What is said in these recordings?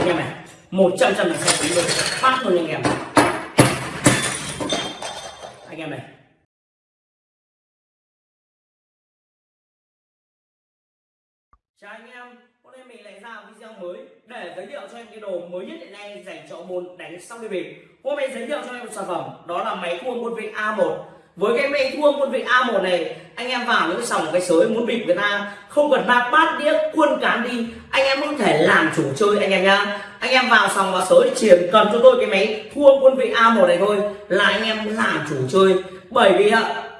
anh em này, một trăm trăm là sai chín luôn phát luôn anh em. Anh em này. Chào anh em, hôm nay mình lại ra video mới để giới thiệu cho em cái đồ mới nhất hiện nay dành cho môn đánh sóc đi bịp hôm nay giới thiệu cho em một sản phẩm, đó là máy thua quân vị A1 với cái máy thua quân vị A1 này, anh em vào những sòng cái sới muốn bịp người ta không cần bạc bát đĩa, quân cán đi anh em có thể làm chủ chơi anh em nhá. Anh em vào sòng vào sới chỉ cần cho tôi cái máy thua quân vị A1 này thôi là anh em làm chủ chơi. Bởi vì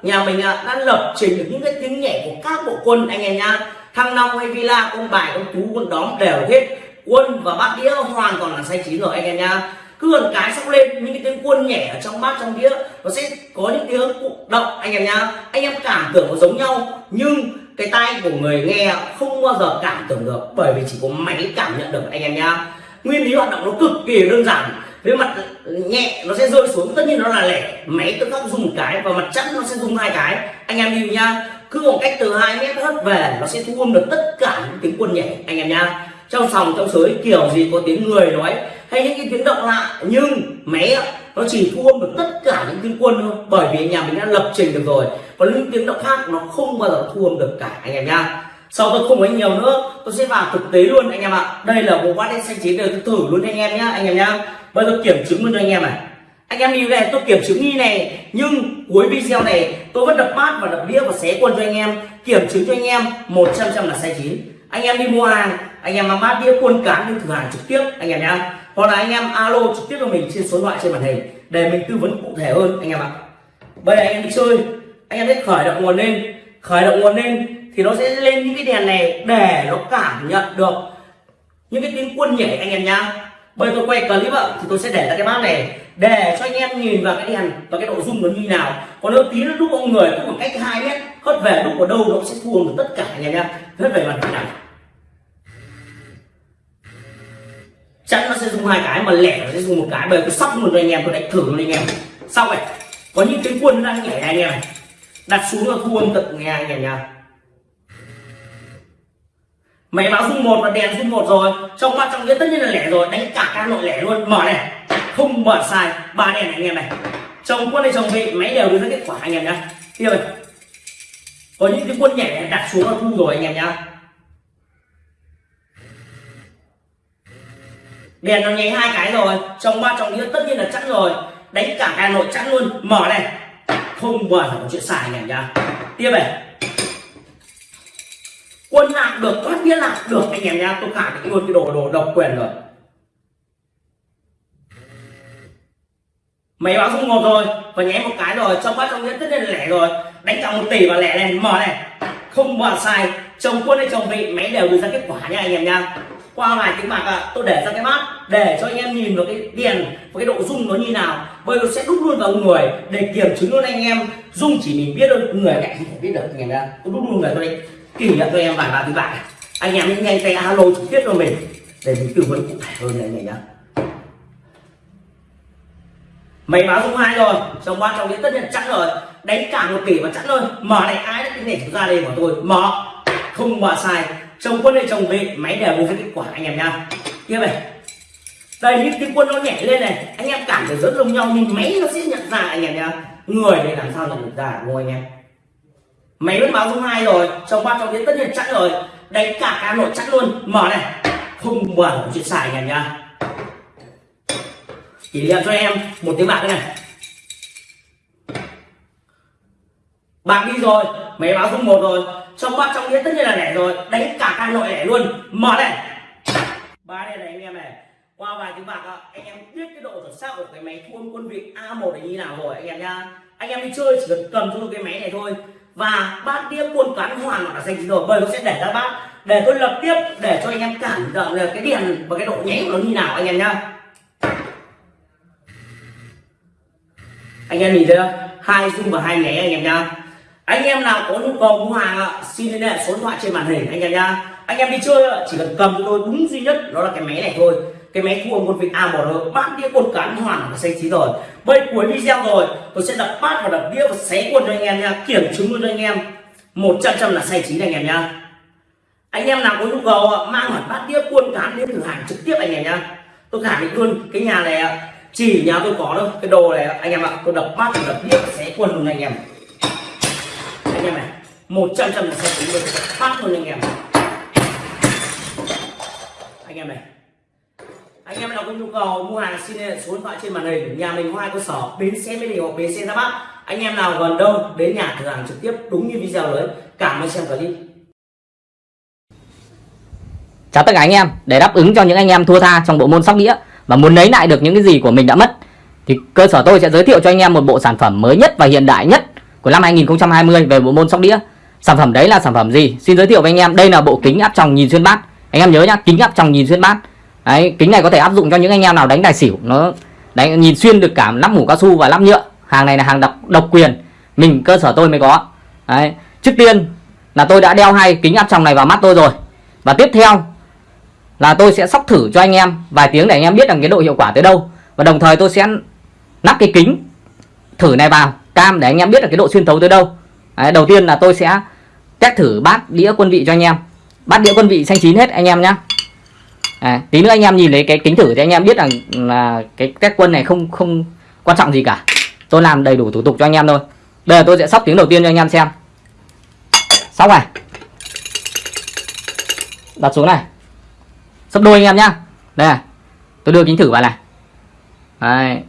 nhà mình đã lập trình được những cái tiếng nhẹ của các bộ quân anh em nhá. Thăng long hay villa con bài con tú con đóm đều hết. Quân và bát đĩa hoàn toàn là say chín rồi anh em nhá. Cứ gần cái sóc lên, những cái tiếng quân nhẹ ở trong bát, trong đĩa, nó sẽ có những tiếng cụ động anh em nhá. Anh em cảm tưởng nó giống nhau, nhưng cái tai của người nghe không bao giờ cảm tưởng được, bởi vì chỉ có máy cảm nhận được anh em nhá. Nguyên lý hoạt động nó cực kỳ đơn giản. Với mặt nhẹ nó sẽ rơi xuống, tất nhiên nó là lẻ. Máy tự khắc dùng một cái và mặt chắn nó sẽ dùng hai cái. Anh em nhìn nhá. Cứ một cách từ hai mét hất về, nó sẽ thu âm được tất cả những tiếng quân nhảy, anh em nhá. Trong sòng, trong sới, kiểu gì có tiếng người nói, hay những cái tiếng động lạ, nhưng máy nó chỉ thu âm được tất cả những tiếng quân thôi. Bởi vì nhà mình đã lập trình được rồi còn những tiếng động khác nó không bao giờ thu âm được cả anh em nhá sau tôi không có nhiều nữa tôi sẽ vào thực tế luôn anh em ạ đây là bộ bát đen xanh chín tôi thử luôn anh em nhá anh em nhá bây giờ kiểm chứng luôn cho anh em này anh em đi về tôi kiểm chứng như này nhưng cuối video này tôi vẫn đập bát và đập đĩa và xé quân cho anh em kiểm chứng cho anh em một trăm trăm là sai chín anh em đi mua hàng anh em mang bát đĩa quân cán đi thử hàng trực tiếp anh em nhá hoặc là anh em alo trực tiếp cho mình trên số thoại trên màn hình để mình tư vấn cụ thể hơn anh em ạ bây giờ anh em đi chơi anh em thấy khởi động nguồn lên. Khởi động nguồn lên thì nó sẽ lên những cái đèn này để nó cảm nhận được những cái tiếng quân nhảy anh em nhá. Bây giờ tôi quay clip ạ, thì tôi sẽ để ra cái bát này để cho anh em nhìn vào cái đèn và cái độ rung nó như nào. Còn nếu tí nó đúc ông người cũng khoảng cách hai mét, hất về đúc ở đâu nó sẽ thua được tất cả anh em nhá. Hất về mặt này chắc nó sẽ dùng hai cái mà lẻ nó sẽ dùng một cái. Bởi tôi sóc một cho anh em, tôi đánh thử luôn anh em. Xong này có những tiếng quân đang nhảy anh em này đặt xuống là thu âm tận nghe anh em nha máy báo dung một và đèn dung một rồi. Trong ba trong nghĩa tất nhiên là lẻ rồi, đánh cả các nội lẻ luôn. Mở này, không mở sai, ba đèn này anh em này. Chồng quân này chồng vị máy đều đưa ra kết quả anh em nhá. Tiếp rồi. Có những cái quân nhảy đặt xuống là thu rồi anh em nhá. Đèn nó nháy hai cái rồi. Trong ba trong nghĩa tất nhiên là chắn rồi. Đánh cả hà nội chắn luôn. Mở này không mở là chuyện xài anh em nhá. Tiếp này. Quân lạc được thoát nghĩa là được anh em nhá. Tôi khẳng định luôn cái đồ đồ độc quyền rồi. Máy báo không một rồi. Và nháy một cái rồi, trong bát trong nghĩa tất nhiên là lẻ rồi. Đánh cả một tỷ và lẻ này mở này. Không mở sai. Chồng quân hay chồng vị, máy đều đưa ra kết quả nha anh em nha qua vài tiếng bạc à, tôi để ra cái bát để cho anh em nhìn vào cái đèn và cái độ rung nó như nào. Bây giờ sẽ đúc luôn vào người để kiểm chứng luôn anh em. Rung chỉ mình biết thôi người cạnh không thể biết được anh em nha tôi đúc luôn người tôi đây kỷ niệm cho em vài ba tiếng bạc anh em nhanh nhanh tay alo trực tiếp cho mình để mình tư vấn cụ thể hơn này anh em nhá mày báo dung hai rồi trong qua trong đến tất nhiên chắc rồi. Đánh cả một tỷ và chắc rồi mở này ai đã cái này ra đây của tôi. Mở. Không mở sai chồng quân hay chồng vị máy đều đưa ra kết quả anh em nha tiếp này. Đây, những cái quân nó nhảy lên này, anh em cảm thấy rất giống nhau, nhưng máy nó sẽ nhận ra anh em nha người này làm sao nhận được ra, đúng không anh em? Máy vẫn báo dung hai rồi trong ba trong đến tất nhiên chắc rồi. Đánh cả cả nội chắc luôn. Mở này. Không mở chuyện xài anh em nha kỷ niệm cho em một tiếng bạc này. Bạc đi rồi, máy báo dung một rồi trong bát trong nghĩa tất nhiên là lẻ rồi. Đánh cả căn nội lẻ luôn. Mở này. Ba đây này anh em này. Qua vài tiếng bạc anh em biết cái độ chuẩn xác của cái máy thu âm quân vị A1 này như nào rồi, anh em nha anh em đi chơi chỉ cần cầm cho cái máy này thôi. Và bát đĩa quân cán hoàn toàn là dành rồi, bởi nó sẽ để ra bát. Để tôi lập tiếp, để cho anh em cảm nhận được cái điện và cái độ nháy của nó như nào, anh em nhá. Anh em nhìn thấy không? Hai dung và hai nháy anh em nhá anh em nào có nhu cầu mua hàng ạ xin liên hệ số điện thoại trên màn hình anh em nhá. Anh em đi chơi chỉ cần cầm cho tôi đúng duy nhất đó là cái máy này thôi. Cái máy thu âm quân vị A1 rồi bát đĩa quân cán hoàn là xanh chín rồi. Bây cuối video rồi tôi sẽ đập bát và đập đĩa và xé quân cho anh em nha kiểm chứng luôn cho anh em. Một trăm trăm là xanh chín anh em nhá. Anh em nào có nhu cầu ạ, mang hẳn bát đĩa cuôn cán đến thử hàng trực tiếp anh em nhá. Tôi khẳng định luôn cái nhà này ạ, chỉ nhà tôi có đâu cái đồ này anh em ạ tôi đập bát và đập đĩa xé quân luôn anh em anh em này. Một trăm trăm là xe tính được. Phát luôn anh em. Anh em này. Anh em nào có nhu cầu mua hàng xin liên hệ số điện thoại trên màn hình nhà mình có hai cơ sở bến xe mỹ đình hoặc bến xe ra bắc anh em nào gần đâu đến nhà thử hàng trực tiếp đúng như video đấy. Cảm ơn xem clip. Chào tất cả anh em, để đáp ứng cho những anh em thua tha trong bộ môn sóc đĩa và muốn lấy lại được những cái gì của mình đã mất thì cơ sở tôi sẽ giới thiệu cho anh em một bộ sản phẩm mới nhất và hiện đại nhất của năm 2020 về bộ môn sóc đĩa. Sản phẩm đấy là sản phẩm gì? Xin giới thiệu với anh em, đây là bộ kính áp tròng nhìn xuyên bát. Anh em nhớ nhá, kính áp tròng nhìn xuyên bát. Đấy, kính này có thể áp dụng cho những anh em nào đánh tài xỉu, nó đánh nhìn xuyên được cả nắp mũ cao su và nắp nhựa. Hàng này là hàng độc độc quyền, mình cơ sở tôi mới có. Đấy, trước tiên là tôi đã đeo hai kính áp tròng này vào mắt tôi rồi. Và tiếp theo là tôi sẽ sóc thử cho anh em vài tiếng để anh em biết rằng cái độ hiệu quả tới đâu và đồng thời tôi sẽ lắp cái kính thử này vào cam để anh em biết được cái độ xuyên thấu tới đâu. Đấy, đầu tiên là tôi sẽ test thử bát đĩa quân vị cho anh em. Bát đĩa quân vị xanh chín hết anh em nhé à, tí nữa anh em nhìn thấy cái kính thử thì anh em biết rằng là cái test quân này không không quan trọng gì cả. Tôi làm đầy đủ thủ tục cho anh em thôi. Bây giờ tôi sẽ sóc tiếng đầu tiên cho anh em xem. Sóc này. Đặt xuống này. Sấp đôi anh em nhá. Đây này tôi đưa kính thử vào này. Đấy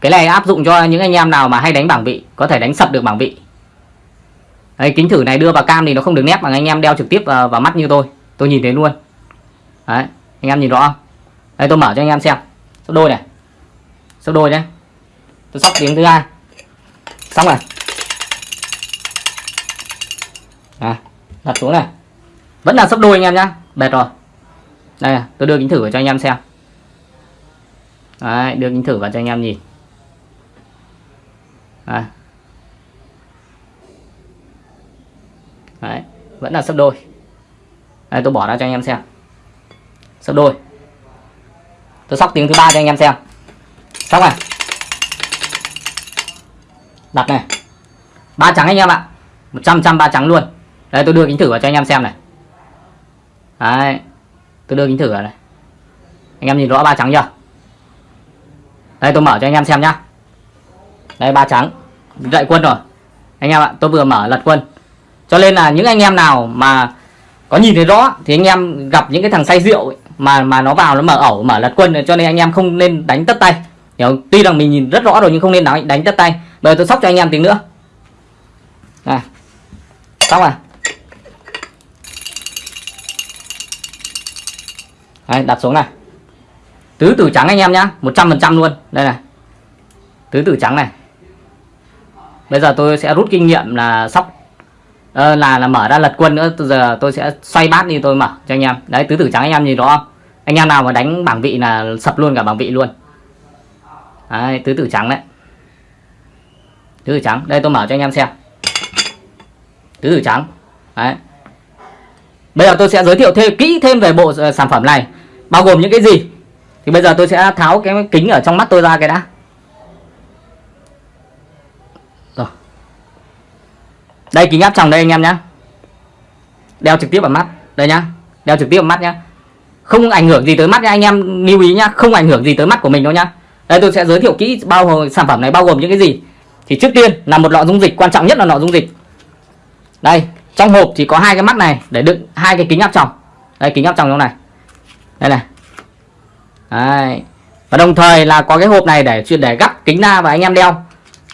cái này áp dụng cho những anh em nào mà hay đánh bảng vị có thể đánh sập được bảng vị. Đấy, kính thử này đưa vào cam thì nó không được nét bằng anh em đeo trực tiếp vào, vào mắt như tôi. Tôi nhìn thấy luôn. Đấy, anh em nhìn rõ không? Đây tôi mở cho anh em xem. Sấp đôi này. Sấp đôi nhé tôi sóc tiếng thứ hai. Xong rồi. À, đặt xuống này. Vẫn là sấp đôi anh em nhá. Bệt rồi. Đây tôi đưa kính thử vào cho anh em xem. Đấy, đưa kính thử vào cho anh em nhìn à. Đấy, vẫn là sấp đôi. Đây tôi bỏ ra cho anh em xem. Sấp đôi. Tôi sóc tiếng thứ ba cho anh em xem. Xong này đặt này. Ba trắng anh em ạ. Một trăm trăm ba trắng luôn. Đây tôi đưa kính thử vào cho anh em xem này. Đấy. Tôi đưa kính thử vào này. Anh em nhìn rõ ba trắng chưa? Đây tôi mở cho anh em xem nhá đây ba trắng. Dậy quân rồi. Anh em ạ tôi vừa mở lật quân. Cho nên là những anh em nào mà có nhìn thấy rõ thì anh em gặp những cái thằng say rượu ấy, mà mà nó vào nó mở ẩu mở lật quân cho nên anh em không nên đánh tất tay. Hiểu tuy rằng mình nhìn rất rõ rồi nhưng không nên đánh đánh tất tay. Bây giờ tôi sóc cho anh em tiếng nữa. Này. Xong à Đấy, đặt xuống này. Tứ tử trắng anh em nhá 100% luôn. Đây này. Tứ tử trắng này bây giờ tôi sẽ rút kinh nghiệm là sóc uh, là là mở ra lật quân nữa. Bây giờ tôi sẽ xoay bát đi tôi mở cho anh em. Đấy tứ tử trắng anh em nhìn rõ không? Anh em nào mà đánh bảng vị là sập luôn cả bảng vị luôn. Đấy tứ tử trắng đấy. Tứ tử trắng đây tôi mở cho anh em xem. Tứ tử trắng. Đấy. Bây giờ tôi sẽ giới thiệu thêm kỹ thêm về bộ ờ, sản phẩm này bao gồm những cái gì. Thì bây giờ tôi sẽ tháo cái kính ở trong mắt tôi ra cái đã. Đây, kính áp tròng đây anh em nhá. Đeo trực tiếp vào mắt. Đây nhá. Đeo trực tiếp vào mắt nhá. Không ảnh hưởng gì tới mắt nha anh em. Lưu ý nhá, không ảnh hưởng gì tới mắt của mình đâu nhá. Đây, tôi sẽ giới thiệu kỹ bao gồm sản phẩm này bao gồm những cái gì. Thì trước tiên là một lọ dung dịch, quan trọng nhất là lọ dung dịch. Đây, trong hộp thì có hai cái mắt này, để đựng hai cái kính áp tròng. Đây, kính áp tròng trong này. Đây này. Đấy. và đồng thời là có cái hộp này để để gắp kính ra và anh em đeo.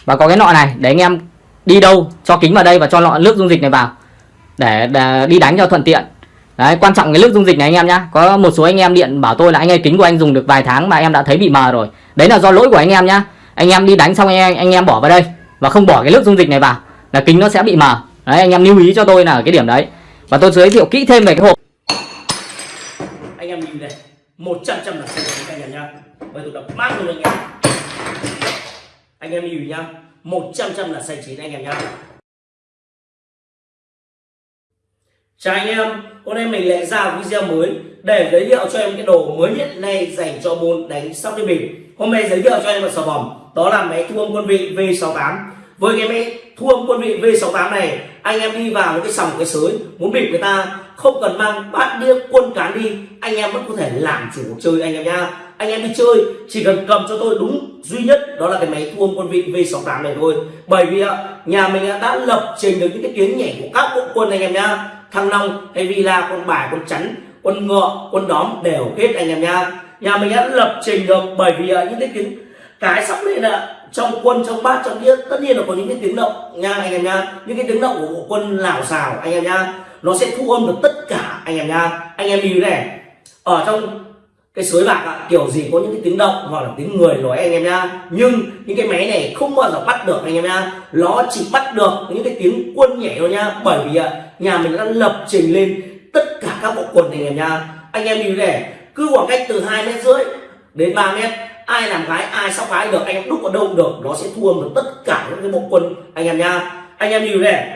Và có cái nọ này để anh em đi đâu cho kính vào đây và cho lọ nước dung dịch này vào để, để đi đánh cho thuận tiện. Đấy quan trọng cái nước dung dịch này anh em nhá. Có một số anh em điện bảo tôi là anh ơi kính của anh dùng được vài tháng mà em đã thấy bị mờ rồi. Đấy là do lỗi của anh em nhá. Anh em đi đánh xong anh em, anh em bỏ vào đây và không bỏ cái nước dung dịch này vào là kính nó sẽ bị mờ. Đấy anh em lưu ý cho tôi là ở cái điểm đấy. Và tôi giới thiệu kỹ thêm về cái hộp. Anh em nhìn này một trăm trăm là anh em nhá. Bây tôi đập mát luôn anh em. Anh em nhìn nhá một trăm trăm là sai chín anh em nhá. Chào anh em, hôm nay mình lại ra video mới để giới thiệu cho em cái đồ mới nhất này dành cho môn đánh sóc đi bịp. Hôm nay giới thiệu cho em một sản phẩm đó là máy thu âm quân vị V68 với cái máy thu âm quân vị V68 này, anh em đi vào một cái sòng cái sới, muốn bịp người ta không cần mang bát đĩa quân cán đi, anh em vẫn có thể làm chủ cuộc chơi anh em nhá anh em đi chơi, chỉ cần cầm cho tôi đúng duy nhất, đó là cái máy thu âm quân vị V68 này thôi. Bởi vì nhà mình đã lập trình được những cái tiếng nhảy của các bộ quân anh em nhá. Thăng long hay villa con bài con chắn, quân ngựa quân đóm đều hết anh em nhá. Nhà mình đã lập trình được bởi vì những cái tiếng cái sắp lên là trong quân, trong bát, trong đĩa, tất nhiên là có những cái tiếng động nha anh em nha những cái tiếng động của bộ quân lào xào anh em nha nó sẽ thu âm được tất cả anh em nha anh em lưu này, ở trong cái suối bạc ạ, kiểu gì có những cái tiếng động hoặc là tiếng người nói anh em nhá. Nhưng những cái máy này không bao giờ bắt được anh em nhá. Nó chỉ bắt được những cái tiếng quân nhảy thôi nhá. Bởi vì nhà mình đã lập trình lên tất cả các bộ quân anh em nhá. Anh em đi này cứ khoảng cách từ hai mét rưỡi đến 3 mét, ai làm gái, ai sóc gái được, anh em đúc ở đâu được, nó sẽ thu âm được tất cả những cái bộ quân anh em nhá. Anh em đi này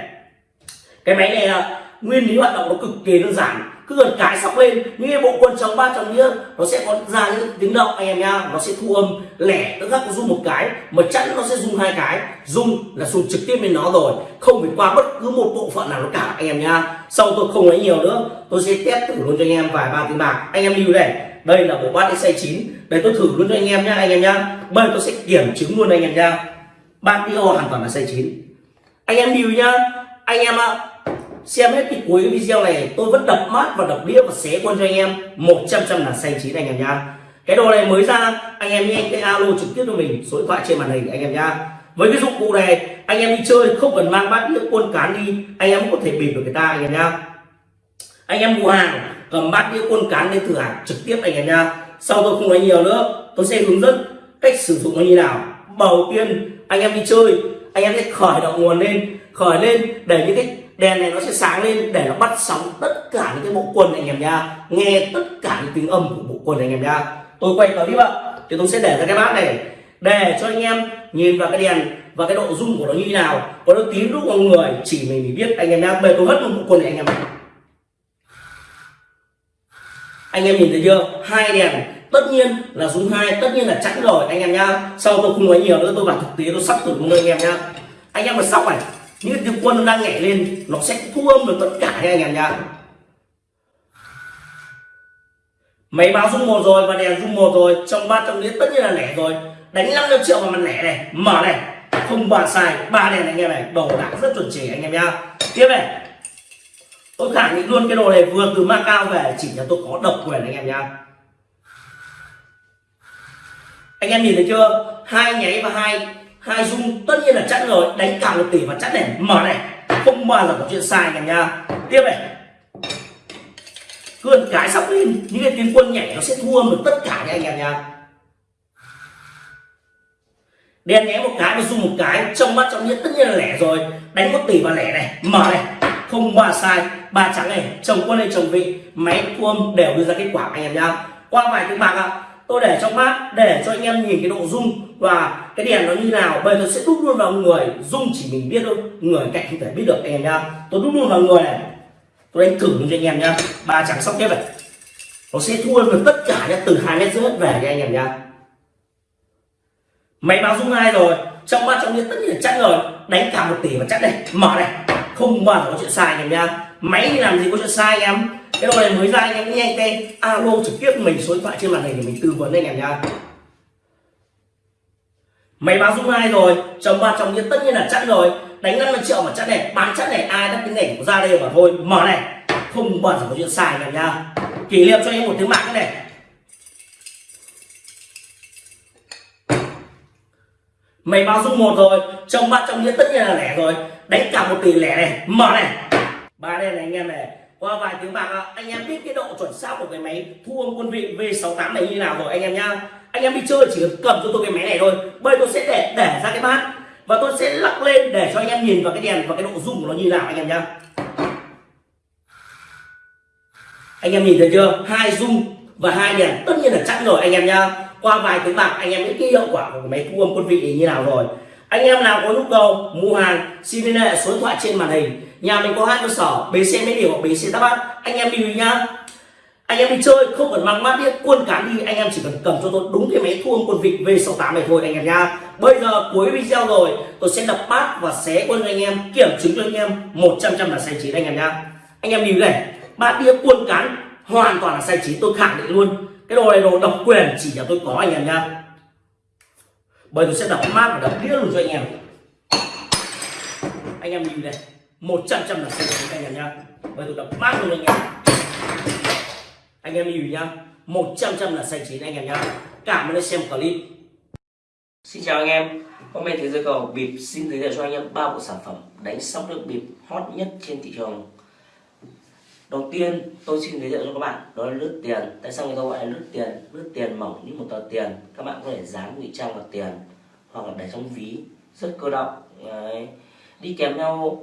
cái máy này là nguyên lý hoạt động nó cực kỳ đơn giản cứ gần cái sóc lên những cái bộ quân chống ba chồng đĩa nó sẽ có ra những tiếng động anh em nha nó sẽ thu âm lẻ, tức khắc rung một cái, mà chẵn nó sẽ rung hai cái. Rung là rung trực tiếp lên nó rồi, không phải qua bất cứ một bộ phận nào nó cả, anh em nha sau tôi không lấy nhiều nữa, tôi sẽ test thử luôn cho anh em vài ba tiếng bạc. Anh em lưu này, đây là bộ bát xoay chín. Đây tôi thử luôn cho anh em nhá, anh em nhá. Bây tôi sẽ kiểm chứng luôn anh em nhá. Ba tiêu hoàn toàn là xoay chín. Anh em lưu nhá. Anh em ạ xem hết cái cuối video này, tôi vẫn đập mát và đập đĩa và xé quân cho anh em. 100 trăm là xanh chín anh em nhá. Cái đồ này mới ra, anh em nhanh cái alo trực tiếp cho mình, số điện thoại trên màn hình anh em nhá. Với cái dụng cụ này, anh em đi chơi không cần mang bát đĩa quân cán đi, anh em cũng có thể bịp được người ta anh em nhá. Anh em mua hàng, cầm bát đĩa quân cán lên thử hàng trực tiếp anh em nhá. Sau tôi không nói nhiều nữa, tôi sẽ hướng dẫn cách sử dụng nó như nào. Đầu tiên, anh em đi chơi, anh em sẽ khởi động nguồn lên, khởi lên để những cái đèn này nó sẽ sáng lên để nó bắt sóng tất cả những cái bộ quần này anh em nha nghe tất cả những tiếng âm của bộ quần này anh em nha tôi quay clip ạ. Thì tôi sẽ để ra cái bát này để cho anh em nhìn vào cái đèn và cái độ rung của nó như thế nào. Có nó tím lúc mọi người chỉ mình mới biết. Anh em nha bây tôi hất một bộ quần này anh em này anh em nhìn thấy chưa? Hai đèn. Tất nhiên là rung hai, tất nhiên là chẵn rồi, anh em nhá. Sau tôi không nói nhiều nữa? Tôi bảo thực tế, tôi sắp thử luôn anh em nhá. Anh em mà sóc này những cái tiếng quân nó đang nhảy lên, nó sẽ thu âm được tất cả nha anh em nhá. Máy báo rung một rồi và đèn rung một rồi, trong ba trong đĩa tất nhiên là lẻ rồi. Đánh 500 triệu vào mặt lẻ này, mở này. Không bàn xài ba đèn này anh em này đồ đạc rất chuẩn chỉ anh em nhá. Tiếp này. Tôi khẳng định luôn cái đồ này vừa từ Macau về, chỉ là tôi có độc quyền anh em nhá. Anh em nhìn thấy chưa? Hai nháy và hai hai dung tất nhiên là chẵn rồi, đánh cả một tỷ và chẵn này mở này. Không bao giờ có chuyện sai cả nha. Tiếp này. Cứ cái sóc lên, những cái tiếng quân nhảy nó sẽ thua được tất cả nha anh em nha. Đen nhé một cái và dùng một cái, trong mắt trong nhất tất nhiên là lẻ rồi. Đánh một tỷ và lẻ này, mở này. Không ba sai, ba trắng này, chồng quân hay chồng vị, máy thua đều đưa ra kết quả anh em nhá qua vài tiếng bạc ạ tôi để trong mắt để cho anh em nhìn cái độ rung. Và cái đèn nó như nào, bây giờ sẽ đúc luôn vào người. Rung chỉ mình biết thôi, người cạnh không thể biết được anh em nhá tôi đúc luôn vào người này. Tôi đánh thử cho anh em nhá ba trắng sóc tiếp này. Nó sẽ thua được tất cả nhá, từ hai mét rưỡi về cho anh em nhá máy báo rung hai rồi? Trong mắt trong nhiên tất nhiên là chắc rồi. Đánh cả một tỷ và chắc đây. Mở này. Không bao giờ có chuyện sai anh em nhá máy thì làm gì có chuyện sai anh em? Cái đồ này mới ra anh em nhanh tay alo, trực tiếp mình số điện thoại trên màn hình để mình tư vấn anh em nha máy báo dung hai rồi. Chồng ba, chồng nhiên tất nhiên là chắc rồi. Đánh 50 triệu mà chắc này, bán chắc này, ai đắt cái này ra đây mà thôi. Mở này. Không bẩn có chuyện sai anh em nha kỷ niệm cho em một tiếng mạng này. Mày báo dung một rồi. Chồng ba, chồng nhiên tất nhiên là lẻ rồi. Đánh cả một tỷ lẻ này. Mở này ba đây này anh em này, qua vài tiếng bạc anh em biết cái độ chuẩn xác của cái máy thu âm quân vị V68 này như nào rồi anh em nhá. Anh em đi chơi chỉ cần cầm cho tôi cái máy này thôi, bây tôi sẽ để để ra cái bát và tôi sẽ lắc lên để cho anh em nhìn vào cái đèn và cái độ rung của nó như nào anh em nhá. Anh em nhìn thấy chưa? Hai rung và hai đèn tất nhiên là chắc rồi anh em nhá. Qua vài tiếng bạc anh em biết cái hiệu quả của cái máy thu âm quân vị như nào rồi anh em nào có nhu cầu mua hàng, xin liên hệ số điện thoại trên màn hình. Nhà mình có hai cơ sở, bến xe mỹ điều hoặc bến xe đáp bát anh em đi nhá. Anh em đi chơi, không cần mang mát đĩa quân cán đi. Anh em chỉ cần cầm cho tôi đúng cái máy thu âm quân vịt V68 này thôi, anh em nha bây giờ cuối video rồi, tôi sẽ đập bát và xé quân cho anh em, kiểm chứng cho anh em 100 trăm là sai chín, anh em nha anh em đi này, bát đĩa quân cán hoàn toàn là sai chín, tôi khẳng định luôn. Cái đồ này đồ độc quyền chỉ nhà tôi có, anh em nha bây tôi sẽ đập mát và đập đĩa luôn cho anh em. Anh em nhìn này một trăm trăm là xanh chín anh em nhá. Bây tôi đập mát luôn anh em. Anh em nhìn nhá một trăm trăm là xanh chín anh em nhá. Cảm ơn đã xem clip. Xin chào anh em, hôm nay thế giới cầu bịp xin giới thiệu cho anh em ba bộ sản phẩm đánh sóc nước bịp hot nhất trên thị trường. Đầu tiên tôi xin giới thiệu cho các bạn đó là lướt tiền. Tại sao người ta gọi là lướt tiền? Lướt tiền mỏng như một tờ tiền. Các bạn có thể dán ngụy trang vào tiền hoặc là để trong ví, rất cơ động. Đấy. Đi kèm theo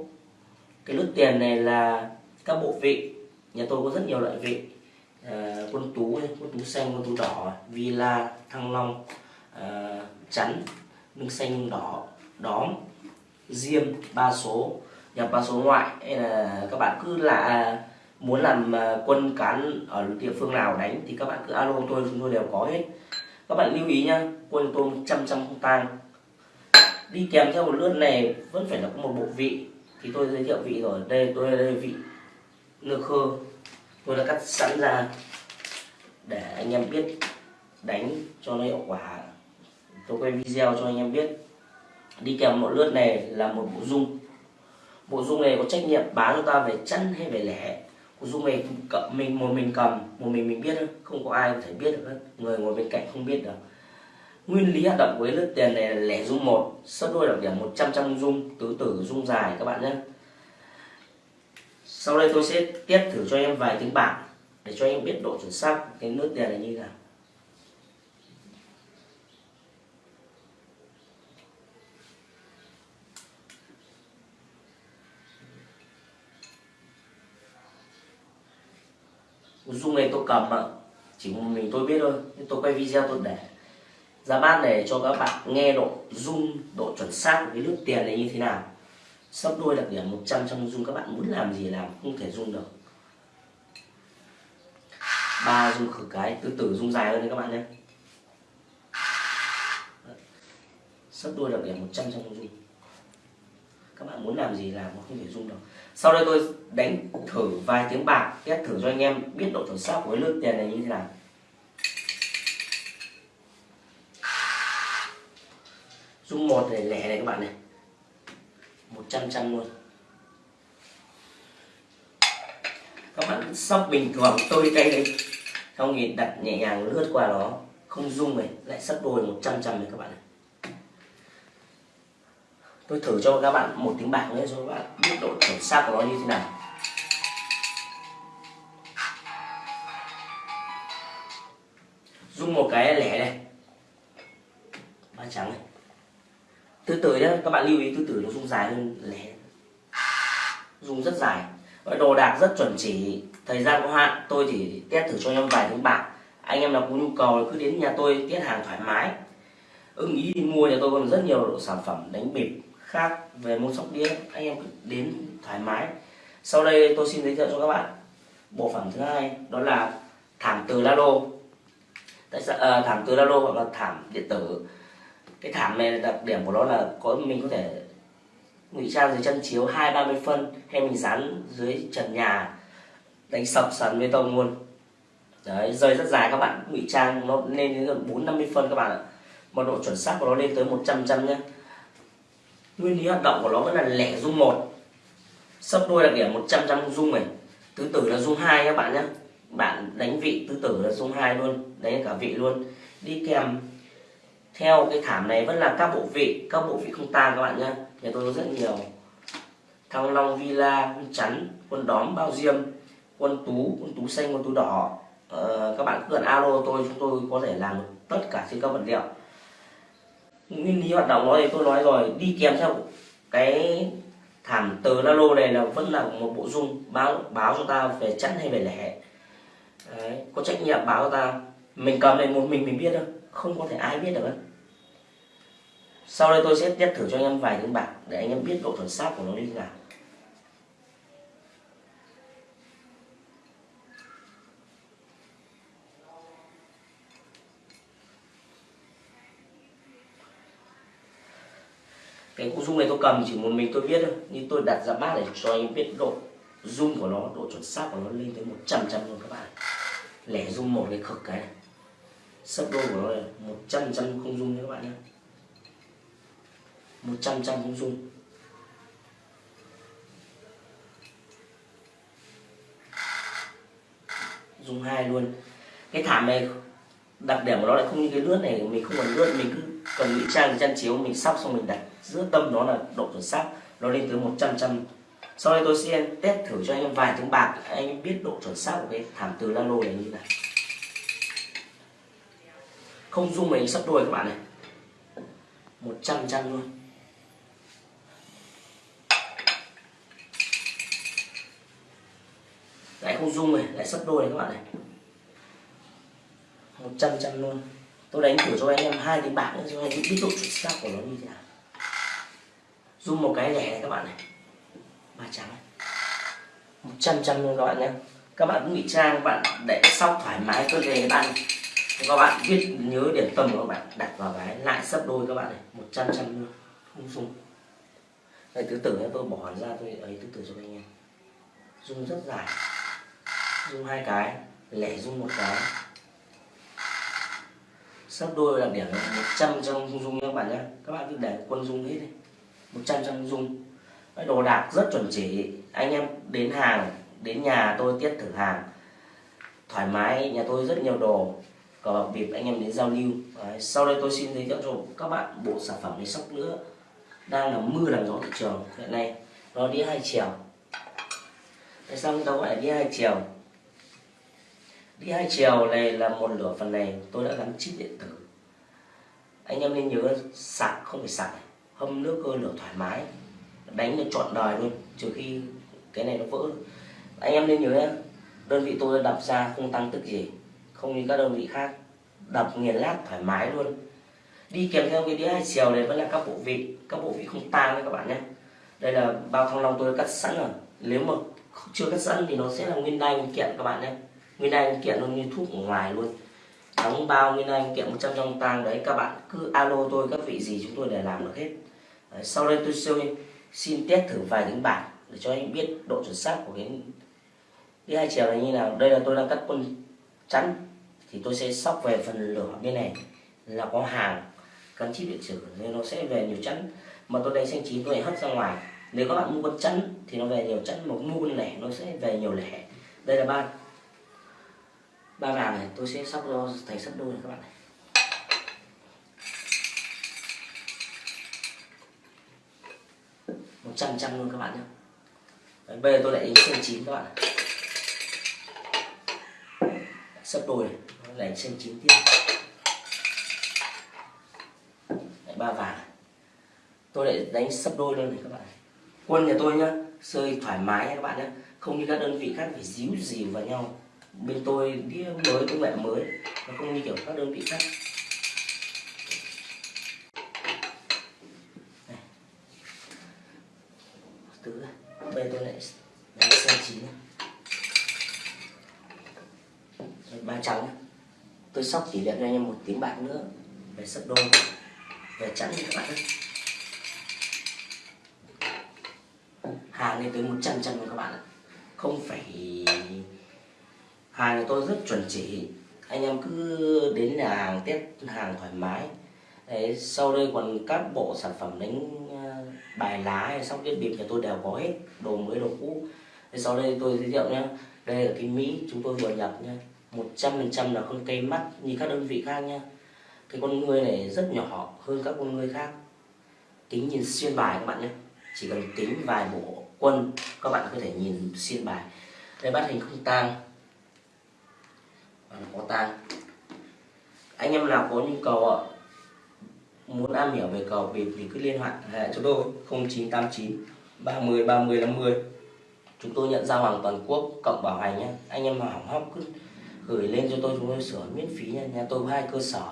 cái lướt tiền này là các bộ vị. Nhà tôi có rất nhiều loại vị. Ờ, à, quân tú, quân tú xanh, quân tú đỏ, villa, thăng long à, chắn nâng xanh nâng đỏ đóm diêm ba số nhập ba số ngoại hay là các bạn cứ là muốn làm à, quân cán ở địa phương nào đánh thì các bạn cứ alo tôi, chúng tôi đều có hết. Các bạn lưu ý nhá, quân tôi trăm trăm không tang. Đi kèm theo một lướt này vẫn phải là có một bộ vị. Thì tôi giới thiệu vị rồi. Đây, tôi đây vị nơ khơ. Tôi đã cắt sẵn ra để anh em biết đánh cho nó hiệu quả. Tôi quay video cho anh em biết. Đi kèm một lướt này là một bộ dung. Bộ dung này có trách nhiệm bán cho ta về chân hay về lẻ bộ dung này cầm, mình, một mình cầm, một mình mình biết không có ai có thể biết được hết. Người ngồi bên cạnh không biết được. Nguyên lý hoạt động với lớp tiền này là lẻ dung một, sấp đôi đặc điểm 100 trăm dung, tứ tử dung dài, các bạn nhé. Sau đây tôi sẽ tiếp thử cho em vài tiếng bảng để cho em biết độ chuẩn xác cái nước tiền này như thế nào. Dung này tôi cầm ạ. Chỉ một mình tôi biết thôi, nhưng tôi quay video tôi để. Ra bát để cho các bạn nghe độ dung độ chuẩn xác của cái nước tiền này như thế nào. Sắp đôi đặc điểm 100 trong dung các bạn muốn làm gì làm không thể dung được. Ba dung khử cái, từ từ dung dài hơn đấy các bạn nhé. Sắp đôi đặc điểm 100 trong dung các bạn muốn làm gì làm không thể dung được sau đây tôi đánh thử vài tiếng bạc test thử cho anh em biết độ chuẩn xác của cái lướt tiền này như thế nào. Dung một này lẻ này các bạn này. 100 trăm luôn. Các bạn sóc bình thường tôi đây đấy, xong thì đặt nhẹ nhàng lướt qua nó không dung này lại sắp đôi 100 trăm này các bạn này tôi thử cho các bạn một tiếng bạc nữa cho các bạn biết độ chuẩn xác của nó như thế nào. Dùng một cái lẻ này ba trắng này. Từ từ nhé các bạn lưu ý từ từ nó dùng dài hơn lẻ. Dùng rất dài. Đồ đạc rất chuẩn chỉ. Thời gian có hạn, tôi chỉ test thử cho anh em vài tiếng bạc. Anh em nào có nhu cầu cứ đến nhà tôi, test hàng thoải mái. Ưng ý thì mua nhà tôi còn rất nhiều sản phẩm đánh bịp khác về môn sóc đĩa anh em cứ đến thoải mái. Sau đây tôi xin giới thiệu cho các bạn bộ phận thứ hai đó là thảm từ la lô tại sao? À, thảm từ la lô hoặc là thảm điện tử. Cái thảm này đặc điểm của nó là có mình có thể ngụy trang dưới chân chiếu hai ba mươi phân hay mình dán dưới trần nhà đánh sập sàn bê tông luôn. Đấy rơi rất dài các bạn ngụy trang nó lên đến gần bốn năm mươi phân các bạn ạ. Mà độ chuẩn xác của nó lên tới 100 trăm nhé nguyên lý hoạt động của nó vẫn là lẻ dung một. Sấp đôi đặc điểm 100 trăm dung này. Tứ tử là dung hai các bạn nhé. Bạn đánh vị tứ tử là dung hai luôn đánh cả vị luôn. Đi kèm theo cái thảm này vẫn là các bộ vị các bộ vị không tan các bạn nhé. Nhà tôi có rất nhiều. Thăng long villa quân chắn quân đóm bao diêm quân tú quân tú xanh quân tú đỏ. Ờ, các bạn cứ cần alo tôi chúng tôi có thể làm tất cả trên các vật liệu nguyên lý hoạt động nó thì tôi nói rồi đi kèm theo cái thảm từ lô này là vẫn là một bộ dung báo báo cho ta về chẵn hay về lẻ. Đấy, có trách nhiệm báo cho ta. Mình cầm này một mình mình biết đâu không có thể ai biết được sau đây tôi sẽ test thử cho anh em vài những bảng để anh em biết độ chuẩn xác của nó như thế nào. Cái cụ dung này tôi cầm chỉ một mình tôi biết thôi. Nhưng tôi đặt ra bát để cho anh biết độ zoom của nó, độ chuẩn xác của nó lên tới 100 trăm luôn các bạn. Lẻ zoom một cái cực cái. Này sấp đôi của nó là 100 trăm không zoom nha các bạn nhé. 100 trăm không zoom. Zoom hai luôn. Cái thảm này, đặc điểm của nó lại không như cái lướt này. Mình không cần lướt, mình cứ cần ngụy trang chăn chiếu mình sóc xong mình đặt giữa tâm đó là độ chuẩn xác, nó lên tới 100 trăm sau đây tôi sẽ test thử cho anh em vài tiếng bạc, anh em biết độ chuẩn xác của cái thảm từ lalo này như nào. Không dung mình sắp đôi các bạn này. 100 trăm luôn. Lại không dung này, lại sắp đôi này các bạn này. 100 trăm luôn tôi đánh thử cho anh em hai cái bảng nữa cho anh em biết độ chuẩn xác của nó như thế nào. Dùng một cái lẻ này các bạn này. Ba trắng một trăm trăm luôn các bạn nhé. Các bạn cũng bị trang, các bạn để sóc thoải mái cơ thể các bạn các bạn biết nhớ điểm tâm của các bạn, đặt vào cái lại sấp đôi các bạn này. Một trăm trăm luôn, không dùng. Đây tứ tử tôi bỏ ra tôi ấy tứ tử cho anh em. Dùng rất dài. Dùng hai cái, lẻ dùng một cái sấp đôi đặc điểm là một trăm dung dùng nha các bạn nhé. Các bạn cứ để quân dùng hết đi. một trăm dung. Dùng cái đồ đạc rất chuẩn chỉ. Anh em đến hàng đến nhà tôi tiết thử hàng. Thoải mái nhà tôi rất nhiều đồ. Cờ bạc bịp anh em đến giao lưu. Đấy, sau đây tôi xin giới thiệu cho các bạn bộ sản phẩm máy sóc nữa đang là mưa làm gió thị trường hiện nay. Nó đi hai chiều. Tại sao chúng ta gọi là đi hai chiều? Đi hai chiều này là một nửa phần này, tôi đã gắn chip điện tử. Anh em nên nhớ sạc, không phải sạc, hâm nước cơ lửa thoải mái. Đánh được trọn đời luôn, trừ khi cái này nó vỡ. Anh em nên nhớ nhé đơn vị tôi đập ra không tăng tức gì, không như các đơn vị khác. Đập nghiền lát thoải mái luôn. Đi kèm theo cái đĩa hai chiều này vẫn là các bộ vị, các bộ vị không tan đấy các bạn nhé đây là bao thăng long tôi cắt sẵn rồi. Nếu mà chưa cắt sẵn thì nó sẽ là nguyên đai nguyên kiện các bạn nhé nguyên anh kiện luôn như thuốc ở ngoài luôn. Đóng bao nguyên anh kiện 100 trong tang đấy các bạn cứ alo tôi các vị gì chúng tôi để làm được hết. Đấy, sau đây tôi xin xin test thử vài những bản để cho anh biết độ chuẩn xác của cái cái hai chiều này như nào. Đây là tôi đang cắt quân chắn. Thì tôi sẽ sóc về phần lửa bên này. Là có hàng gắn chip điện tử nên nó sẽ về nhiều chắn. Mà tôi đánh xanh chín tôi hất ra ngoài. Nếu các bạn mua con chắn thì nó về nhiều chắn. Mà mua con lẻ nó sẽ về nhiều lẻ. Đây là ba ba vàng này tôi sẽ sóc cho thành sắp đôi này các bạn này. Một trăm trăm luôn các bạn nhé. Đấy, bây giờ tôi lại đánh xanh chín các bạn này. Đôi này lại xanh chín tiếp. Lại ba vàng tôi lại đánh sắp đôi luôn này các bạn quân nhà tôi nhá chơi thoải mái nha các bạn nhé không như các đơn vị khác phải díu dìu vào nhau bên tôi đĩa mới công nghệ mới, nó không như kiểu các đơn vị khác Đây. tứ bây tôi lại đánh xanh chín ba trắng tôi sóc tỷ lệ cho anh em một tiếng bạc nữa, về sấp đôi, về chẵn các bạn ấy. hàng lên tới 100 trăm luôn các bạn ạ không phải hàng của tôi rất chuẩn chỉ. Anh em cứ đến nhà hàng test hàng thoải mái. Đấy, sau đây còn các bộ sản phẩm đánh ờ, bài lá hay sóc đĩa bịp nhà tôi đều có hết đồ mới đồ cũ. Đấy, sau đây tôi giới thiệu nhé đây là cái mỹ chúng tôi vừa nhập nhé một trăm phần trăm là con cây mắt như các đơn vị khác nhé cái con người này rất nhỏ hơn các con người khác. Kính nhìn xuyên bài các bạn nhé chỉ cần tính vài bộ quân các bạn có thể nhìn xuyên bài. Đây bắt hình không tang. Ờ, có tang. Anh em nào có nhu cầu ạ? Muốn am hiểu về cầu bịp thì cứ liên hệ hệ cho tôi 0989 30 30 50 chúng tôi nhận giao hàng toàn quốc cộng bảo hành nhé anh em nào hỏng hóc cứ gửi lên cho tôi, chúng tôi sửa miễn phí nha nhà tôi có hai cơ sở.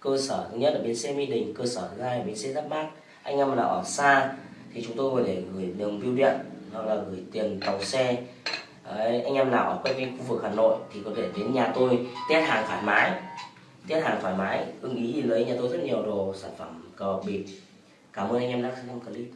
Cơ sở thứ nhất là bến xe mỹ đình, cơ sở thứ hai là bến xe giáp bát. Anh em nào ở xa thì chúng tôi có thể gửi đường bưu điện hoặc là gửi tiền tàu xe. Đấy, anh em nào ở quanh khu vực hà nội thì có thể đến nhà tôi test hàng thoải mái. Test hàng thoải mái ưng ý thì lấy nhà tôi rất nhiều đồ sản phẩm cờ bịp cảm ơn anh em đã xem clip.